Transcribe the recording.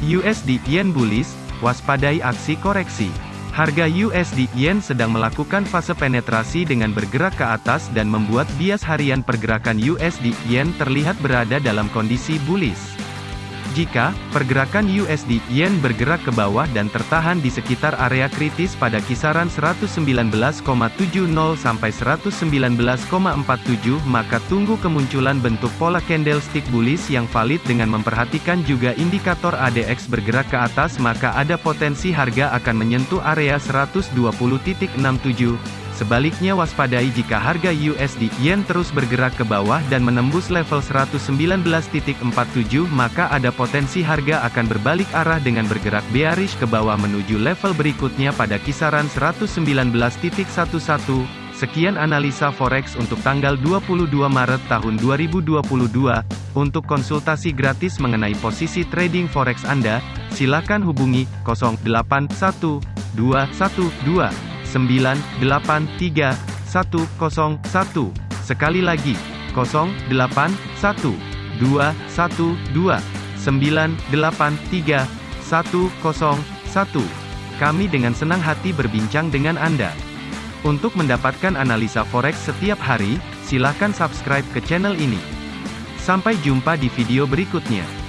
USD Yen bullish, waspadai aksi koreksi. Harga USD Yen sedang melakukan fase penetrasi dengan bergerak ke atas dan membuat bias harian pergerakan USD Yen terlihat berada dalam kondisi bullish. Jika pergerakan USD Yen bergerak ke bawah dan tertahan di sekitar area kritis pada kisaran 119,70 sampai 119,47 maka tunggu kemunculan bentuk pola candlestick bullish yang valid dengan memperhatikan juga indikator ADX bergerak ke atas maka ada potensi harga akan menyentuh area 120.67 Sebaliknya waspadai jika harga USD Yen terus bergerak ke bawah dan menembus level 119.47 maka ada potensi harga akan berbalik arah dengan bergerak bearish ke bawah menuju level berikutnya pada kisaran 119.11. Sekian analisa forex untuk tanggal 22 Maret tahun 2022. Untuk konsultasi gratis mengenai posisi trading forex Anda, silakan hubungi 081212 983 101. Sekali lagi, 081 212 983 101. Kami dengan senang hati berbincang dengan Anda. Untuk mendapatkan analisa forex setiap hari, silakan subscribe ke channel ini. Sampai jumpa di video berikutnya.